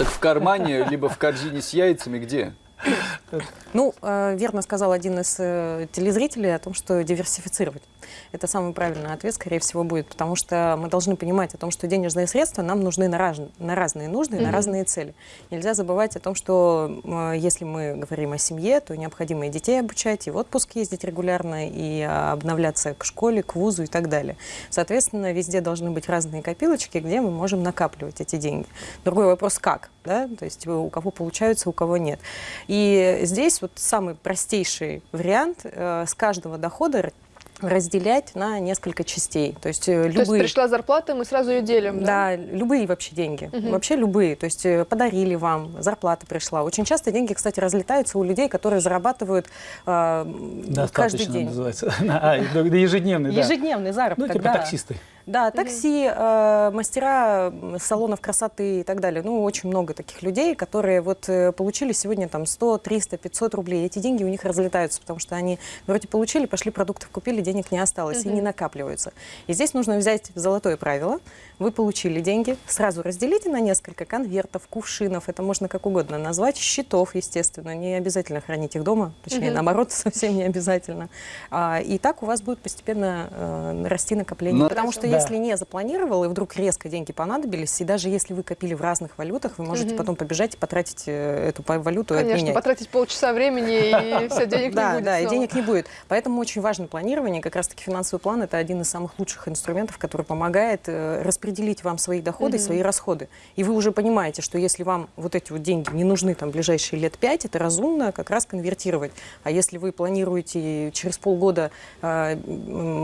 Так в кармане, либо в корзине с яйцами где? Ну, э, верно сказал один из э, телезрителей о том, что диверсифицировать. Это самый правильный ответ, скорее всего, будет, потому что мы должны понимать о том, что денежные средства нам нужны на, раз, на разные нужды, mm -hmm. на разные цели. Нельзя забывать о том, что э, если мы говорим о семье, то необходимо и детей обучать, и в отпуск ездить регулярно, и обновляться к школе, к вузу и так далее. Соответственно, везде должны быть разные копилочки, где мы можем накапливать эти деньги. Другой вопрос, как? Да? То есть у кого получаются, у кого нет. И здесь вот самый простейший вариант э, с каждого дохода разделять на несколько частей. То есть, любые... То есть пришла зарплата, мы сразу ее делим, да? Да, любые вообще деньги. Угу. Вообще любые. То есть э, подарили вам, зарплата пришла. Очень часто деньги, кстати, разлетаются у людей, которые зарабатывают э, каждый день. называется. А, ежедневный, да. Ежедневный заработок, Ну, типа да. таксисты. Да, такси, э, мастера салонов красоты и так далее. Ну, очень много таких людей, которые вот э, получили сегодня там 100, 300, 500 рублей. Эти деньги у них разлетаются, потому что они вроде получили, пошли продуктов купили, денег не осталось угу. и не накапливаются. И здесь нужно взять золотое правило. Вы получили деньги, сразу разделите на несколько конвертов, кувшинов, это можно как угодно назвать, счетов, естественно. Не обязательно хранить их дома, точнее, угу. наоборот, совсем не обязательно. А, и так у вас будет постепенно э, расти накопление. Но, потому что да. Если не запланировал, и вдруг резко деньги понадобились, и даже если вы копили в разных валютах, вы можете угу. потом побежать и потратить э, эту валюту Конечно, и обменять. потратить полчаса времени, и все, денег не будет Да, и денег не будет. Поэтому очень важно планирование. Как раз-таки финансовый план – это один из самых лучших инструментов, который помогает э, распределить вам свои доходы и свои расходы. И вы уже понимаете, что если вам вот эти вот деньги не нужны там ближайшие лет пять, это разумно как раз конвертировать. А если вы планируете через полгода э,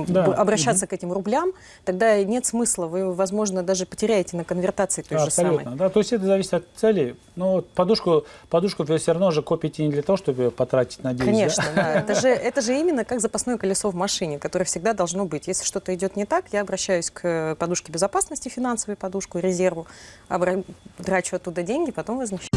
да. обращаться угу. к этим рублям, тогда нет смысла. Вы, возможно, даже потеряете на конвертации той Абсолютно, же самой. Да, то есть это зависит от цели. Но подушку, подушку вы все равно же копите не для того, чтобы потратить на деньги. Конечно, да. да. Это, же, это же именно как запасное колесо в машине, которое всегда должно быть. Если что-то идет не так, я обращаюсь к подушке безопасности, финансовой подушку, резерву, трачу оттуда деньги, потом возмещаю.